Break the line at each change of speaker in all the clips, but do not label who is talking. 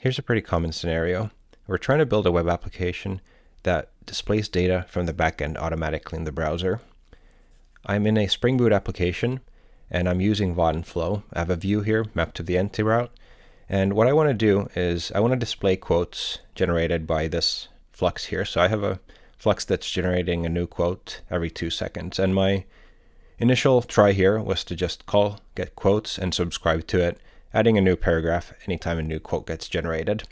Here's a pretty common scenario. We're trying to build a web application that displays data from the backend automatically in the browser. I'm in a Spring Boot application and I'm using Vaadin Flow. I have a view here mapped to the entity route. And what I want to do is I want to display quotes generated by this flux here. So I have a flux that's generating a new quote every two seconds. And my initial try here was to just call get quotes and subscribe to it, adding a new paragraph anytime a new quote gets generated.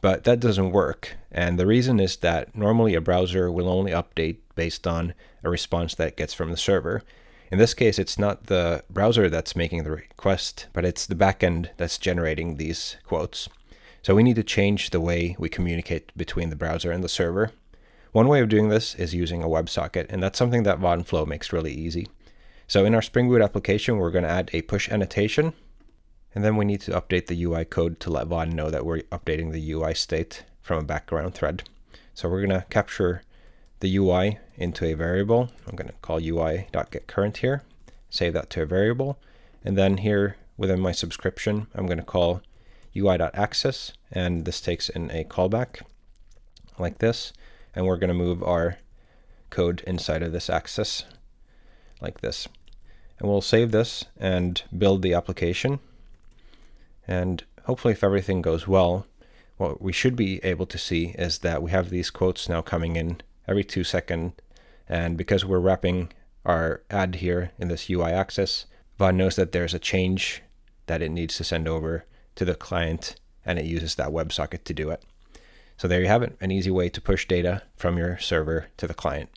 But that doesn't work. And the reason is that normally a browser will only update based on a response that it gets from the server. In this case, it's not the browser that's making the request, but it's the backend that's generating these quotes. So we need to change the way we communicate between the browser and the server. One way of doing this is using a WebSocket, and that's something that Vaadin Flow makes really easy. So in our Spring Boot application, we're going to add a push annotation, and then we need to update the UI code to let Vaadin know that we're updating the UI state from a background thread. So we're going to capture the UI into a variable. I'm going to call UI.getCurrent here, save that to a variable, and then here within my subscription, I'm going to call UI.access, and this takes in a callback like this, and we're going to move our code inside of this access like this. And we'll save this and build the application. And hopefully if everything goes well, what we should be able to see is that we have these quotes now coming in every two second. And because we're wrapping our add here in this UI access, Vaadin knows that there's a change that it needs to send over to the client and it uses that WebSocket to do it. So there you have it, an easy way to push data from your server to the client.